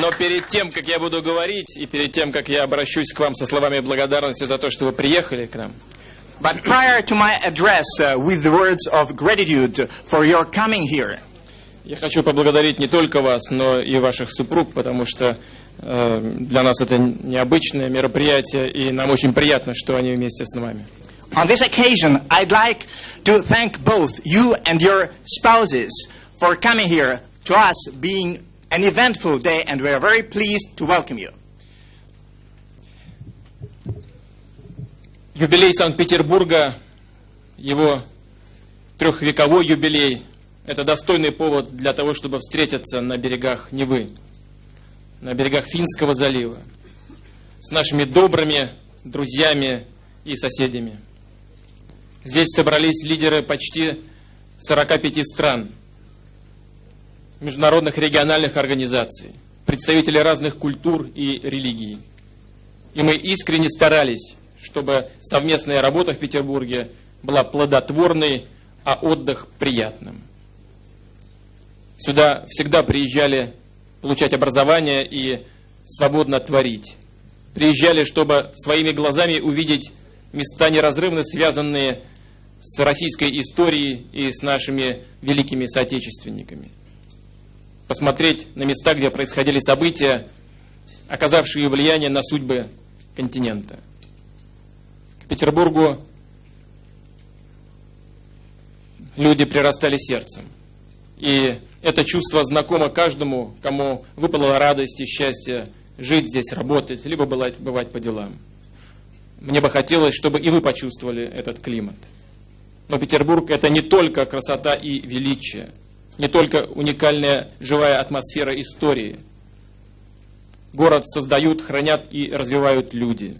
Но перед тем, как я буду говорить, и перед тем, как я обращусь к вам со словами благодарности за то, что вы приехали к нам, But prior to my address uh, with the words of gratitude for your coming here, я хочу поблагодарить не только вас, но и ваших супруг, потому что э, для нас это необычное мероприятие, и нам очень приятно, что они вместе с нами. on this occasion, I'd like to thank both you and your spouses for coming here to us being an eventful day, and we are very pleased to welcome you. Юбилей Санкт-Петербурга, его трехвековой юбилей, это достойный повод для того, чтобы встретиться на берегах Невы, на берегах Финского залива, с нашими добрыми друзьями и соседями. Здесь собрались лидеры почти 45 стран, международных региональных организаций, представители разных культур и религий. И мы искренне старались, чтобы совместная работа в Петербурге была плодотворной, а отдых приятным. Сюда всегда приезжали получать образование и свободно творить. Приезжали, чтобы своими глазами увидеть места неразрывно связанные с российской историей и с нашими великими соотечественниками. Посмотреть на места, где происходили события, оказавшие влияние на судьбы континента. К Петербургу люди прирастали сердцем. И это чувство знакомо каждому, кому выпала радость и счастье жить здесь, работать, либо бывать, по делам. Мне бы хотелось, чтобы и вы почувствовали этот климат. Но Петербург это не только красота и величие, не только уникальная живая атмосфера истории. Город создают, хранят и развивают люди.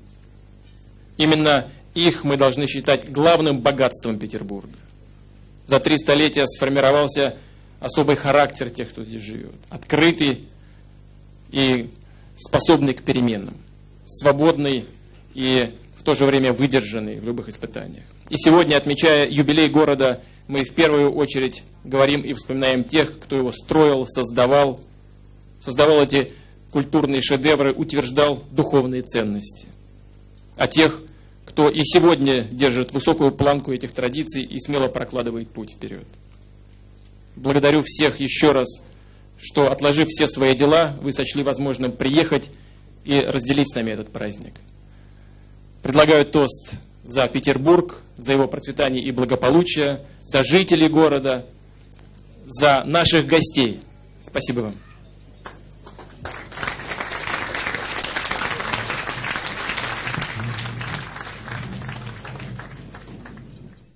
Именно их мы должны считать главным богатством Петербурга. За три столетия сформировался особый характер тех, кто здесь живет. Открытый и способный к переменам. Свободный и то же время выдержанный в любых испытаниях. И сегодня, отмечая юбилей города, мы в первую очередь говорим и вспоминаем тех, кто его строил, создавал, создавал эти культурные шедевры, утверждал духовные ценности. А тех, кто и сегодня держит высокую планку этих традиций и смело прокладывает путь вперед. Благодарю всех еще раз, что, отложив все свои дела, вы сочли возможным приехать и разделить с нами этот праздник. Предлагаю тост за Петербург, за его процветание и благополучие, за жителей города, за наших гостей. Спасибо вам.